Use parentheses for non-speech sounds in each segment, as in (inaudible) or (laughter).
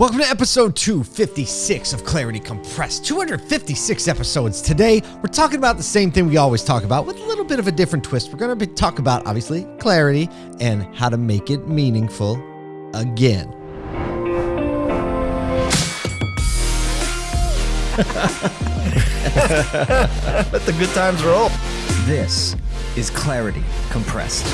Welcome to episode 256 of Clarity Compressed. 256 episodes. Today, we're talking about the same thing we always talk about with a little bit of a different twist. We're going to talk about, obviously, clarity and how to make it meaningful again. (laughs) Let the good times roll. This is Clarity Compressed.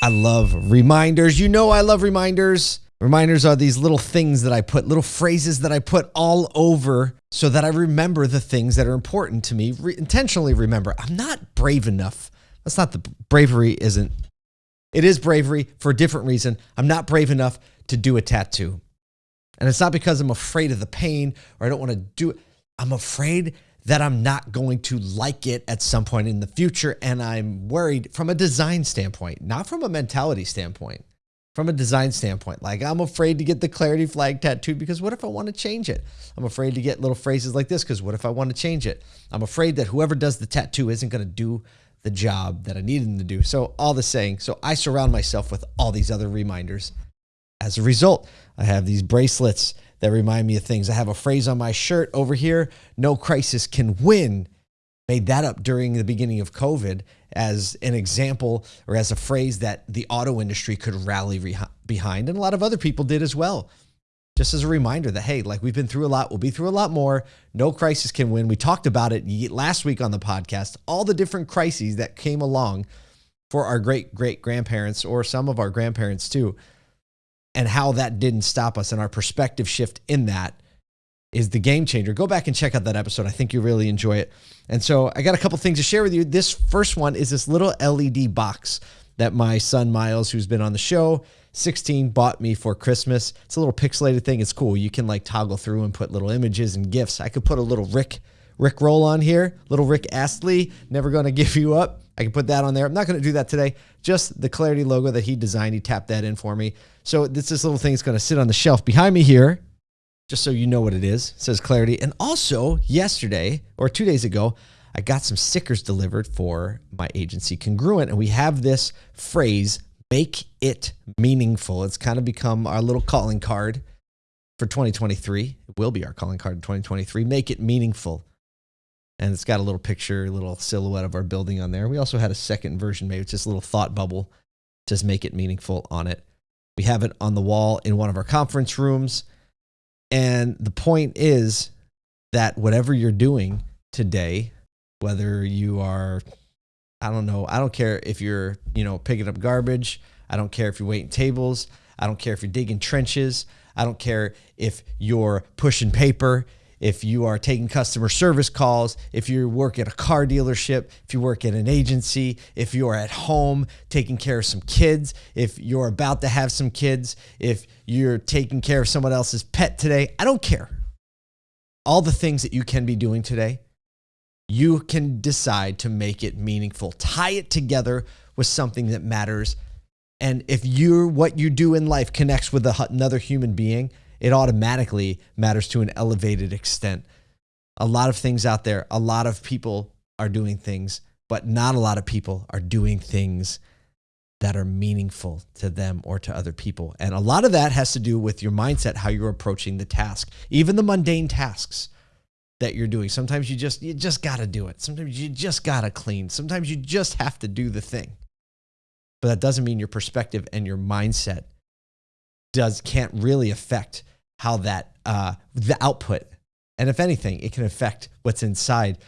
I love reminders. You know, I love reminders. Reminders are these little things that I put, little phrases that I put all over so that I remember the things that are important to me, re- intentionally remember. I'm not brave enough. That's not the bravery, isn't. It is bravery for a different reason. I'm not brave enough to do a tattoo. And it's not because I'm afraid of the pain or I don't want to do it. I'm afraid that I'm not going to like it at some point in the future. And I'm worried from a design standpoint, not from a mentality standpoint from a design standpoint. Like I'm afraid to get the clarity flag tattooed because what if I want to change it? I'm afraid to get little phrases like this because what if I want to change it? I'm afraid that whoever does the tattoo isn't going to do the job that I need them to do. So all the saying, so I surround myself with all these other reminders. As a result, I have these bracelets that remind me of things. I have a phrase on my shirt over here, no crisis can win. Made that up during the beginning of COVID as an example or as a phrase that the auto industry could rally re- behind. And a lot of other people did as well. Just as a reminder that, hey, like we've been through a lot, we'll be through a lot more. No crisis can win. We talked about it last week on the podcast, all the different crises that came along for our great great grandparents or some of our grandparents too, and how that didn't stop us and our perspective shift in that is the game changer. Go back and check out that episode. I think you really enjoy it. And so I got a couple things to share with you. This first one is this little LED box that my son Miles, who's been on the show, 16, bought me for Christmas. It's a little pixelated thing. It's cool. You can like toggle through and put little images and gifts. I could put a little Rick Rick roll on here, little Rick Astley, never to (laughs) give you up. I can put that on there. I'm not to do that today. Just the Clarity logo that he designed. He tapped that in for me. So this this little thing is to sit on the shelf behind me here just so you know what it is. Says Clarity. And also, yesterday or two days ago, I got some stickers delivered for my agency Congruent. And we have this phrase, make it meaningful. It's kind of become our little calling card for 2023. It will be our calling card in 2023. Make it meaningful. And it's got a little picture, a little silhouette of our building on there. We also had a second version made with just a little thought bubble, just make it meaningful on it. We have it on the wall in one of our conference rooms. And the point is that whatever you're doing today, whether you are, I don't know, I don't care if you're, you know, picking up garbage. I don't care if you're waiting tables. I don't care if you're digging trenches. I don't care if you're pushing paper if you are taking customer service calls, if you work at a car dealership, if you work at an agency, if you are at home taking care of some kids, if you're about to have some kids, if you're taking care of someone else's pet today, I don't care. All the things that you can be doing today, you can decide to make it meaningful. Tie it together with something that matters. And if you're what you do in life connects with another human being, it automatically matters to an elevated extent. A lot of things out there, a lot of people are doing things, but not a lot of people are doing things that are meaningful to them or to other people. And a lot of that has to do with your mindset, how you're approaching the task, even the mundane tasks that you're doing. Sometimes you just you just got to do it. Sometimes you just got to clean. Sometimes you just have to do the thing. But that doesn't mean your perspective and your mindset does can't really affect how that uh, the output. And if anything it can affect what's inside.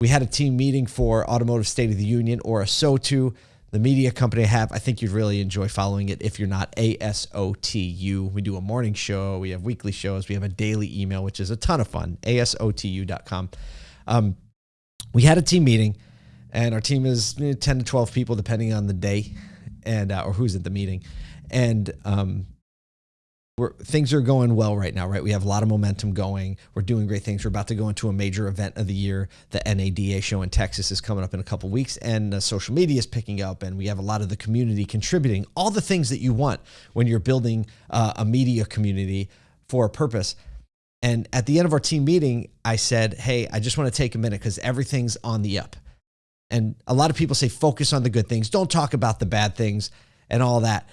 We had a team meeting for automotive state of the union or ASOTU the media company I have i think you'd really enjoy following it if you're not asotu we do a morning show we have weekly shows we have a daily email which is a ton of fun asotu.com um, we had a team meeting and our team is 10 to 12 people depending on the day and uh, or who's at the meeting. And um, we're, things are going well right now, right? We have a lot of momentum going. We're doing great things. We're about to go into a major event of the year. The NADA show in Texas is coming up in a couple weeks, and uh, social media is picking up, and we have a lot of the community contributing. All the things that you want when you're building uh, a media community for a purpose. And at the end of our team meeting, I said, Hey, I just want to take a minute because everything's on the up. And a lot of people say, focus on the good things, don't talk about the bad things and all that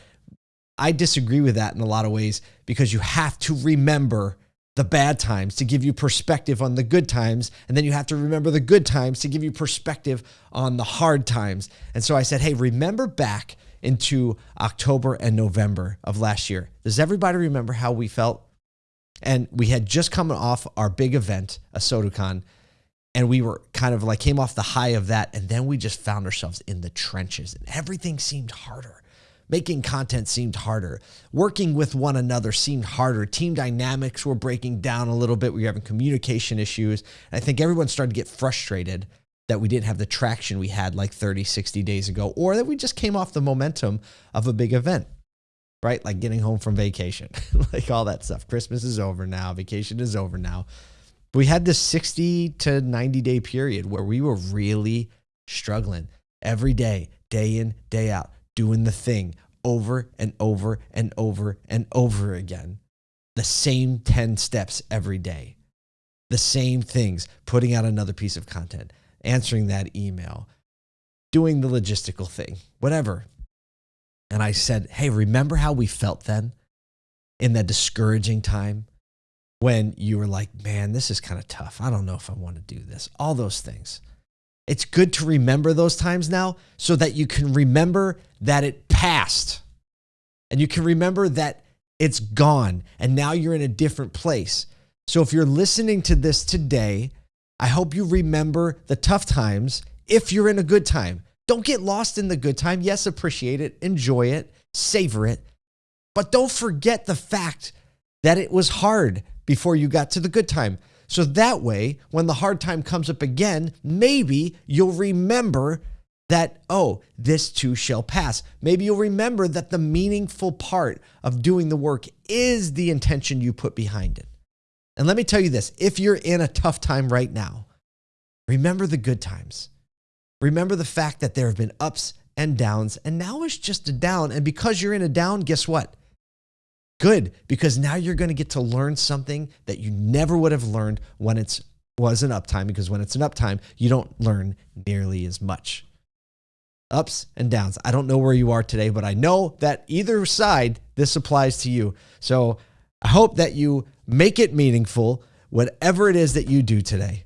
I disagree with that in a lot of ways because you have to remember the bad times to give you perspective on the good times. And then you have to remember the good times to give you perspective on the hard times. And so I said, hey, remember back into October and November of last year. Does everybody remember how we felt? And we had just come off our big event, ASOTUCON, and we were kind of like came off the high of that. And then we just found ourselves in the trenches and everything seemed harder. Making content seemed harder. Working with one another seemed harder. Team dynamics were breaking down a little bit. We were having communication issues. And I think everyone started to get frustrated that we didn't have the traction we had like 30, 60 days ago, or that we just came off the momentum of a big event, right? Like getting home from vacation, (laughs) like all that stuff. Christmas is over now, vacation is over now. We had this 60 to 90 day period where we were really struggling every day, day in, day out doing the thing over and over and over and over again. The same 10 steps every day. The same things, putting out another piece of content, answering that email, doing the logistical thing, whatever. And I said, Hey, remember how we felt then in that discouraging time when you were like, Man, this is kind of tough. I don't know if I want to do this. All those things. It's good to remember those times now so that you can remember that it passed and you can remember that it's gone and now you're in a different place. So if you're listening to this today, I hope you remember the tough times if you're in a good time. Don't get lost in the good time. Yes, appreciate it, enjoy it, savor it, but don't forget the fact that it was hard before you got to the good time. So that way, when the hard time comes up again, maybe you'll remember that, oh, this too shall pass. Maybe you'll remember that the meaningful part of doing the work is the intention you put behind it. And let me tell you this if you're in a tough time right now, remember the good times. Remember the fact that there have been ups and downs, and now it's just a down. And because you're in a down, guess what? Good, because now you're going to get to learn something that you never would have learned when it was an uptime because when it's an uptime, you don't learn nearly as much. Ups and downs. I don't know where you are today, but I know that either side this applies to you. So I hope that you make it meaningful, whatever it is that you do today.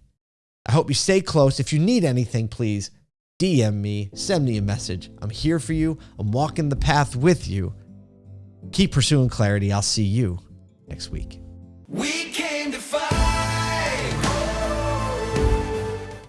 I hope you stay close. If you need anything, please DM me, send me a message. I'm here for you. I'm walking the path with you. Keep pursuing clarity. I'll see you next week. We